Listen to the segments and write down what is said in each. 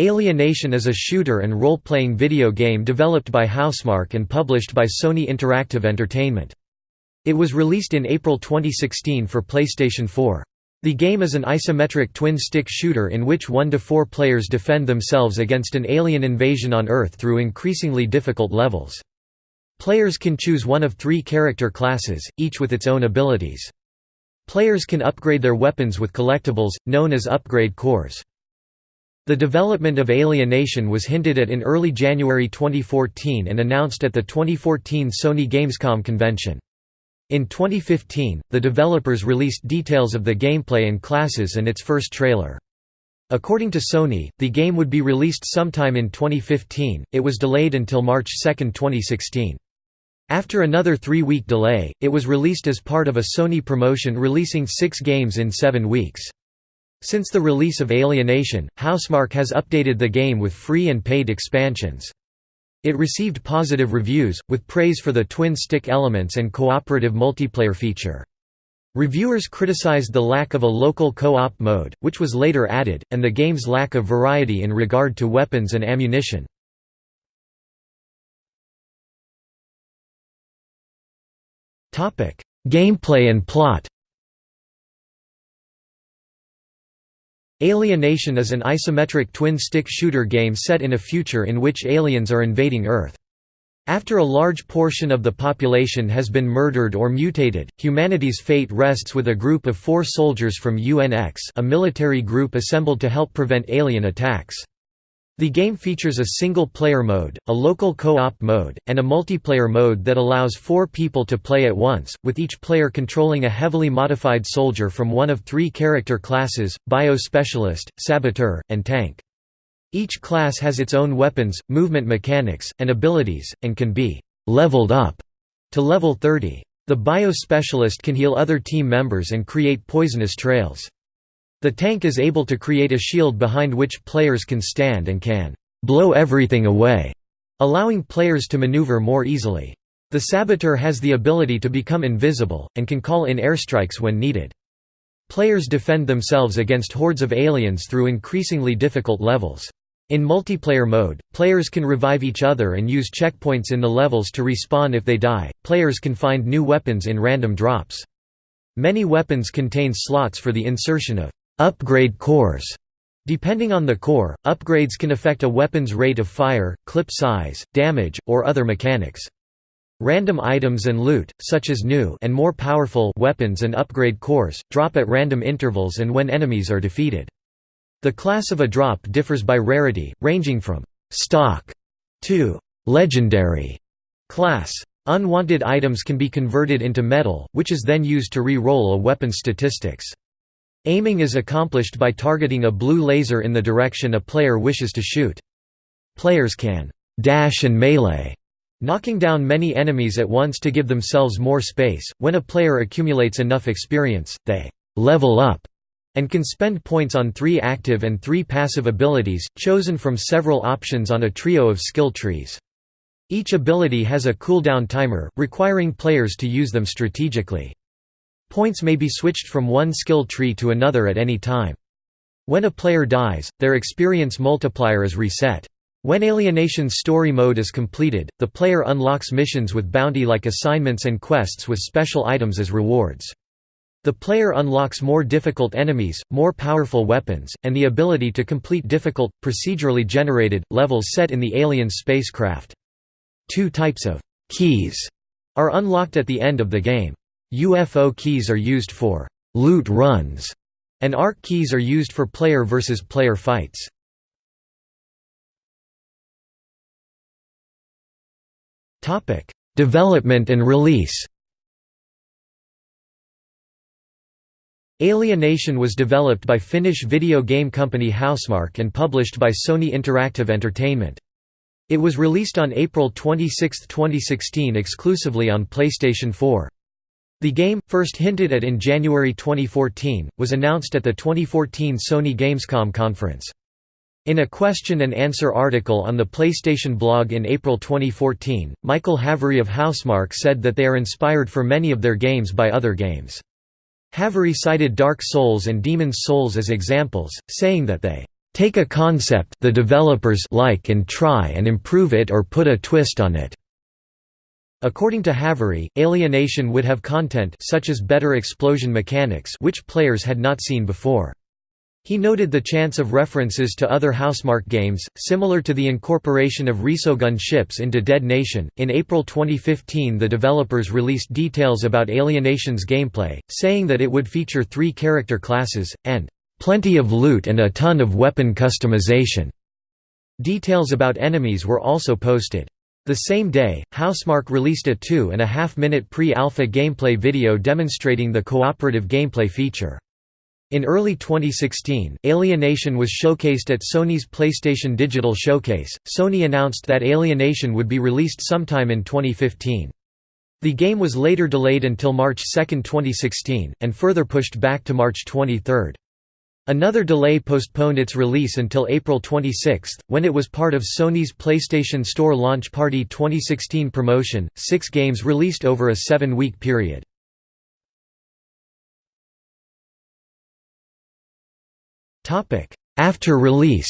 Alienation is a shooter and role-playing video game developed by Housemarque and published by Sony Interactive Entertainment. It was released in April 2016 for PlayStation 4. The game is an isometric twin-stick shooter in which one to four players defend themselves against an alien invasion on Earth through increasingly difficult levels. Players can choose one of three character classes, each with its own abilities. Players can upgrade their weapons with collectibles, known as upgrade cores. The development of Alienation was hinted at in early January 2014 and announced at the 2014 Sony Gamescom convention. In 2015, the developers released details of the gameplay and classes and its first trailer. According to Sony, the game would be released sometime in 2015, it was delayed until March 2, 2016. After another three-week delay, it was released as part of a Sony promotion releasing six games in seven weeks. Since the release of Alienation, Housemarque has updated the game with free and paid expansions. It received positive reviews, with praise for the twin-stick elements and cooperative multiplayer feature. Reviewers criticized the lack of a local co-op mode, which was later added, and the game's lack of variety in regard to weapons and ammunition. Gameplay and plot Alienation is an isometric twin-stick shooter game set in a future in which aliens are invading Earth. After a large portion of the population has been murdered or mutated, humanity's fate rests with a group of four soldiers from UNX a military group assembled to help prevent alien attacks. The game features a single-player mode, a local co-op mode, and a multiplayer mode that allows four people to play at once, with each player controlling a heavily modified soldier from one of three character classes, Bio-Specialist, Saboteur, and Tank. Each class has its own weapons, movement mechanics, and abilities, and can be «leveled up» to level 30. The Bio-Specialist can heal other team members and create poisonous trails. The tank is able to create a shield behind which players can stand and can blow everything away, allowing players to maneuver more easily. The Saboteur has the ability to become invisible, and can call in airstrikes when needed. Players defend themselves against hordes of aliens through increasingly difficult levels. In multiplayer mode, players can revive each other and use checkpoints in the levels to respawn if they die. Players can find new weapons in random drops. Many weapons contain slots for the insertion of Upgrade cores Depending on the core, upgrades can affect a weapon's rate of fire, clip size, damage, or other mechanics. Random items and loot, such as new and more powerful weapons and upgrade cores, drop at random intervals and when enemies are defeated. The class of a drop differs by rarity, ranging from «stock» to «legendary» class. Unwanted items can be converted into metal, which is then used to re-roll a weapon's statistics. Aiming is accomplished by targeting a blue laser in the direction a player wishes to shoot. Players can dash and melee, knocking down many enemies at once to give themselves more space. When a player accumulates enough experience, they level up and can spend points on three active and three passive abilities, chosen from several options on a trio of skill trees. Each ability has a cooldown timer, requiring players to use them strategically. Points may be switched from one skill tree to another at any time. When a player dies, their experience multiplier is reset. When Alienation's story mode is completed, the player unlocks missions with bounty-like assignments and quests with special items as rewards. The player unlocks more difficult enemies, more powerful weapons, and the ability to complete difficult, procedurally generated, levels set in the alien's spacecraft. Two types of «keys» are unlocked at the end of the game. UFO keys are used for «loot runs» and ARC keys are used for player versus player fights. Topic: Development and release Alienation was developed by Finnish video game company Housemarque and published by Sony Interactive Entertainment. It was released on April 26, 2016 exclusively on PlayStation 4. The game, first hinted at in January 2014, was announced at the 2014 Sony Gamescom conference. In a question-and-answer article on the PlayStation blog in April 2014, Michael Haveri of Housemarque said that they are inspired for many of their games by other games. Haveri cited Dark Souls and Demon's Souls as examples, saying that they take a concept the developers like and try and improve it or put a twist on it." According to Haveri, Alienation would have content such as better explosion mechanics which players had not seen before. He noted the chance of references to other Housemarque games, similar to the incorporation of Resogun ships into Dead Nation. In April 2015, the developers released details about Alienation's gameplay, saying that it would feature three character classes, and plenty of loot and a ton of weapon customization. Details about enemies were also posted. The same day, Housemarque released a two and a half minute pre-alpha gameplay video demonstrating the cooperative gameplay feature. In early 2016, Alienation was showcased at Sony's PlayStation Digital Showcase. Sony announced that Alienation would be released sometime in 2015. The game was later delayed until March 2, 2016, and further pushed back to March 23. Another delay postponed its release until April 26, when it was part of Sony's PlayStation Store Launch Party 2016 promotion. Six games released over a seven week period. After release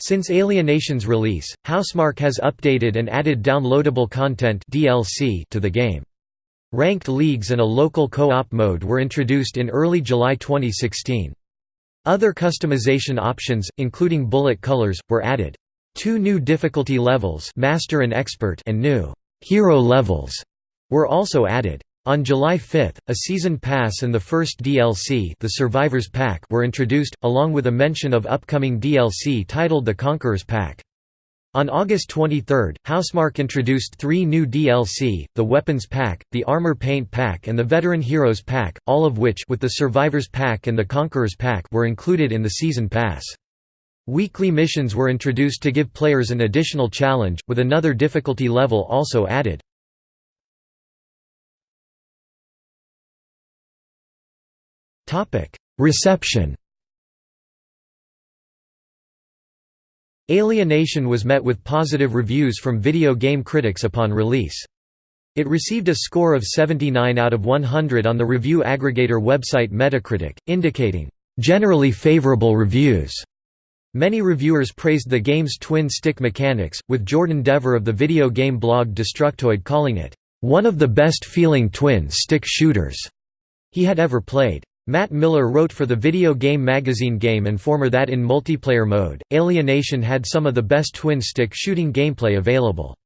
Since Alienation's release, Housemarque has updated and added downloadable content DLC to the game. Ranked leagues and a local co-op mode were introduced in early July 2016. Other customization options, including bullet colors, were added. Two new difficulty levels Master and, Expert and new «Hero levels» were also added. On July 5, a season pass and the first DLC the Survivors Pack were introduced, along with a mention of upcoming DLC titled the Conquerors Pack. On August 23, Housemarque introduced three new DLC, the Weapons Pack, the Armor Paint Pack and the Veteran Heroes Pack, all of which with the Survivors Pack and the Conquerors Pack were included in the Season Pass. Weekly missions were introduced to give players an additional challenge, with another difficulty level also added. Reception. Alienation was met with positive reviews from video game critics upon release. It received a score of 79 out of 100 on the review aggregator website Metacritic, indicating generally favorable reviews. Many reviewers praised the game's twin-stick mechanics, with Jordan Devore of the video game blog Destructoid calling it, "...one of the best feeling twin-stick shooters," he had ever played. Matt Miller wrote for the video game magazine Game Informer that in multiplayer mode, Alienation had some of the best twin-stick shooting gameplay available.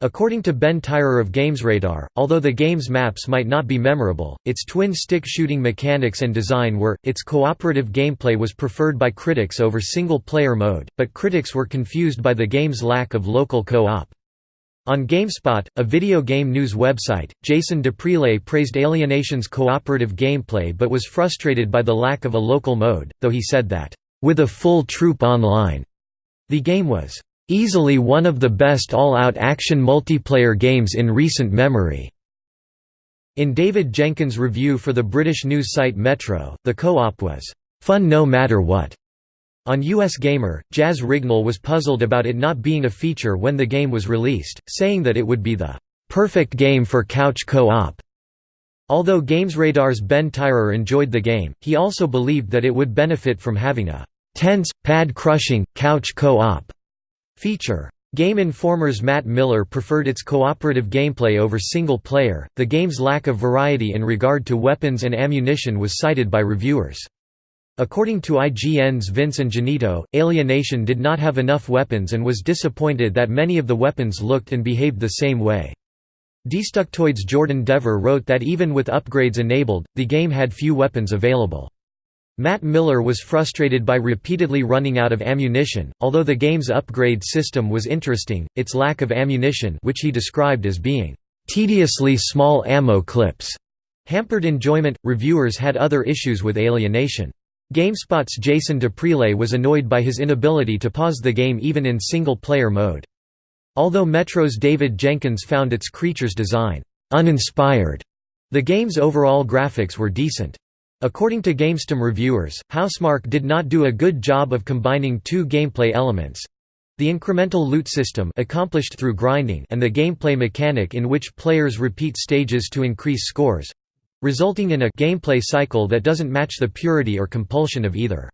According to Ben Tyrer of GamesRadar, although the game's maps might not be memorable, its twin-stick shooting mechanics and design were, its cooperative gameplay was preferred by critics over single-player mode, but critics were confused by the game's lack of local co-op. On GameSpot, a video game news website, Jason D'Aprile praised Alienation's cooperative gameplay but was frustrated by the lack of a local mode, though he said that, "...with a full troop online," the game was, "...easily one of the best all-out action multiplayer games in recent memory." In David Jenkins' review for the British news site Metro, the co-op was, "...fun no matter what." On US Gamer, Jaz Rignall was puzzled about it not being a feature when the game was released, saying that it would be the perfect game for couch co-op. Although GamesRadar's Ben Tyrer enjoyed the game, he also believed that it would benefit from having a tense, pad-crushing, couch co-op feature. Game Informer's Matt Miller preferred its cooperative gameplay over single player. The game's lack of variety in regard to weapons and ammunition was cited by reviewers. According to IGN's Vince Ingenito, Alienation did not have enough weapons and was disappointed that many of the weapons looked and behaved the same way. Destructoid's Jordan Devore wrote that even with upgrades enabled, the game had few weapons available. Matt Miller was frustrated by repeatedly running out of ammunition, although the game's upgrade system was interesting, its lack of ammunition which he described as being, "...tediously small ammo clips." hampered enjoyment. Reviewers had other issues with Alienation. GameSpot's Jason D'Aprile was annoyed by his inability to pause the game even in single-player mode. Although Metro's David Jenkins found its creature's design uninspired, the game's overall graphics were decent. According to GameStom reviewers, Housemarque did not do a good job of combining two gameplay elements, the incremental loot system accomplished through grinding and the gameplay mechanic in which players repeat stages to increase scores resulting in a gameplay cycle that doesn't match the purity or compulsion of either.